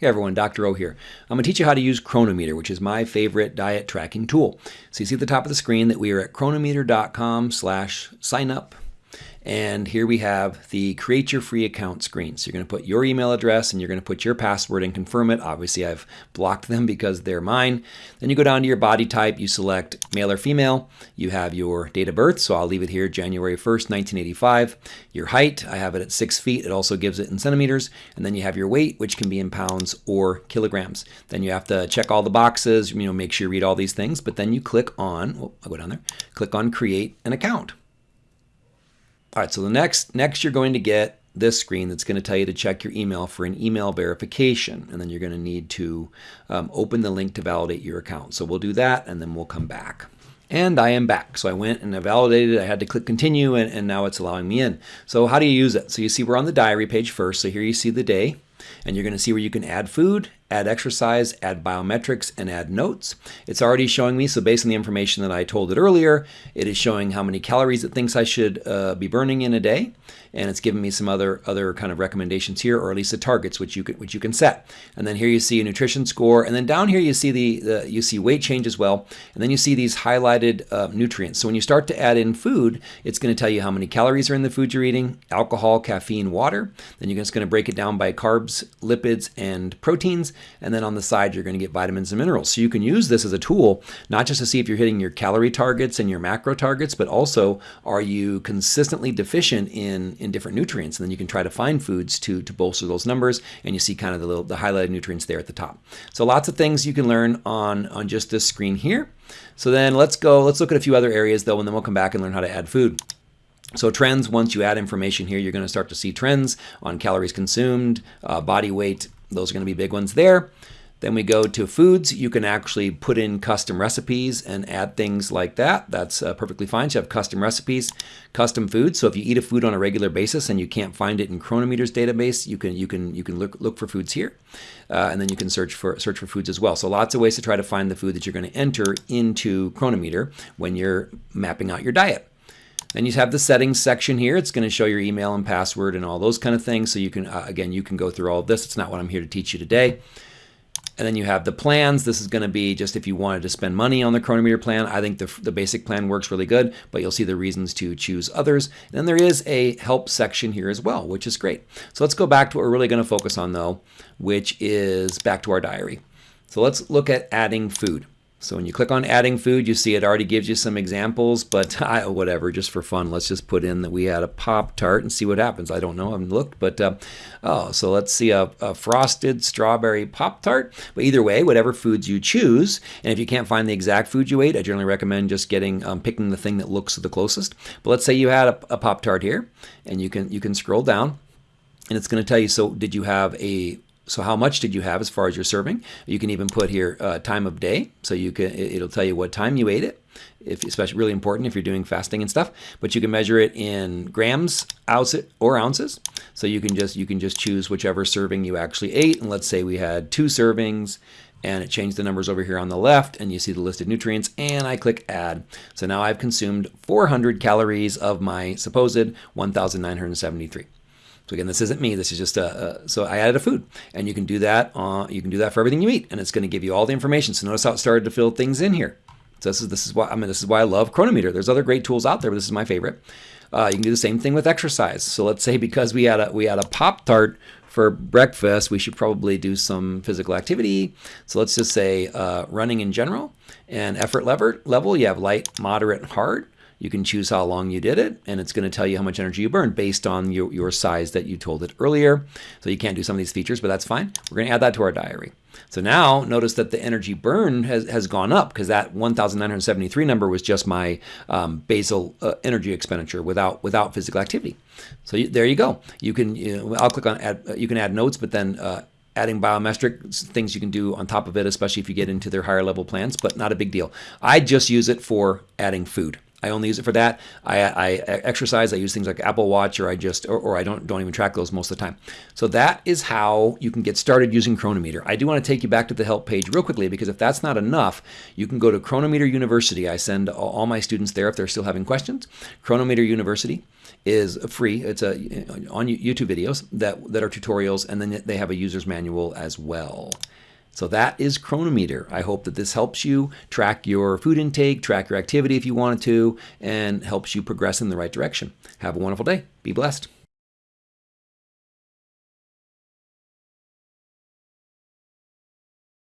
Hey everyone, Dr. O here. I'm going to teach you how to use Cronometer, which is my favorite diet tracking tool. So you see at the top of the screen that we are at cronometer.com slash sign up and here we have the create your free account screen. So you're going to put your email address and you're going to put your password and confirm it. Obviously, I've blocked them because they're mine. Then you go down to your body type. You select male or female. You have your date of birth. So I'll leave it here, January 1st, 1985. Your height, I have it at six feet. It also gives it in centimeters. And then you have your weight, which can be in pounds or kilograms. Then you have to check all the boxes, you know, make sure you read all these things. But then you click on, oh, I'll go down there, click on create an account. All right, so the next, next you're going to get this screen that's going to tell you to check your email for an email verification. And then you're going to need to um, open the link to validate your account. So we'll do that and then we'll come back. And I am back. So I went and I validated. I had to click continue and, and now it's allowing me in. So how do you use it? So you see we're on the diary page first. So here you see the day and you're going to see where you can add food, add exercise, add biometrics, and add notes. It's already showing me, so based on the information that I told it earlier, it is showing how many calories it thinks I should uh, be burning in a day and it's giving me some other other kind of recommendations here, or at least the targets which you can which you can set. And then here you see a nutrition score, and then down here you see the, the you see weight change as well, and then you see these highlighted uh, nutrients. So when you start to add in food, it's going to tell you how many calories are in the food you're eating, alcohol, caffeine, water. Then you're just going to break it down by carbs, lipids, and proteins, and then on the side you're going to get vitamins and minerals. So you can use this as a tool, not just to see if you're hitting your calorie targets and your macro targets, but also are you consistently deficient in in different nutrients. And then you can try to find foods to, to bolster those numbers. And you see kind of the, little, the highlighted nutrients there at the top. So lots of things you can learn on, on just this screen here. So then let's go, let's look at a few other areas though, and then we'll come back and learn how to add food. So trends, once you add information here, you're going to start to see trends on calories consumed, uh, body weight. Those are going to be big ones there. Then we go to foods. You can actually put in custom recipes and add things like that. That's uh, perfectly fine. So you have custom recipes, custom foods. So if you eat a food on a regular basis and you can't find it in Cronometer's database, you can you can you can look look for foods here, uh, and then you can search for search for foods as well. So lots of ways to try to find the food that you're going to enter into Cronometer when you're mapping out your diet. Then you have the settings section here. It's going to show your email and password and all those kind of things. So you can, uh, again, you can go through all of this. It's not what I'm here to teach you today. And then you have the plans. This is going to be just if you wanted to spend money on the Cronometer plan. I think the, the basic plan works really good, but you'll see the reasons to choose others. And then there is a help section here as well, which is great. So let's go back to what we're really going to focus on though, which is back to our diary. So let's look at adding food. So when you click on adding food, you see it already gives you some examples, but I, whatever, just for fun, let's just put in that we had a Pop Tart and see what happens. I don't know, I haven't looked, but uh, oh, so let's see a, a frosted strawberry Pop Tart. But either way, whatever foods you choose, and if you can't find the exact food you ate, I generally recommend just getting um, picking the thing that looks the closest. But let's say you had a, a Pop Tart here, and you can you can scroll down, and it's going to tell you. So did you have a so how much did you have as far as your serving? You can even put here uh, time of day, so you can it'll tell you what time you ate it. If especially really important if you're doing fasting and stuff, but you can measure it in grams, ounces, or ounces. So you can just you can just choose whichever serving you actually ate. And let's say we had two servings, and it changed the numbers over here on the left, and you see the listed nutrients. And I click add. So now I've consumed 400 calories of my supposed 1,973. So again, this isn't me. This is just a, a so I added a food, and you can do that. Uh, you can do that for everything you eat, and it's going to give you all the information. So notice how it started to fill things in here. So this is this is why I mean this is why I love Cronometer. There's other great tools out there, but this is my favorite. Uh, you can do the same thing with exercise. So let's say because we had a we had a Pop Tart for breakfast, we should probably do some physical activity. So let's just say uh, running in general and effort lever, level. You have light, moderate, hard. You can choose how long you did it, and it's going to tell you how much energy you burned based on your, your size that you told it earlier. So you can't do some of these features, but that's fine. We're going to add that to our diary. So now notice that the energy burn has, has gone up because that 1,973 number was just my um, basal uh, energy expenditure without without physical activity. So you, there you go. You can you know, I'll click on add. You can add notes, but then uh, adding biometric things you can do on top of it, especially if you get into their higher level plans, but not a big deal. I just use it for adding food. I only use it for that. I, I exercise. I use things like Apple Watch, or I just, or, or, I don't don't even track those most of the time. So that is how you can get started using Cronometer. I do want to take you back to the help page real quickly because if that's not enough, you can go to Cronometer University. I send all my students there if they're still having questions. Cronometer University is free. It's a on YouTube videos that that are tutorials, and then they have a user's manual as well. So that is Cronometer. I hope that this helps you track your food intake, track your activity if you wanted to, and helps you progress in the right direction. Have a wonderful day. Be blessed.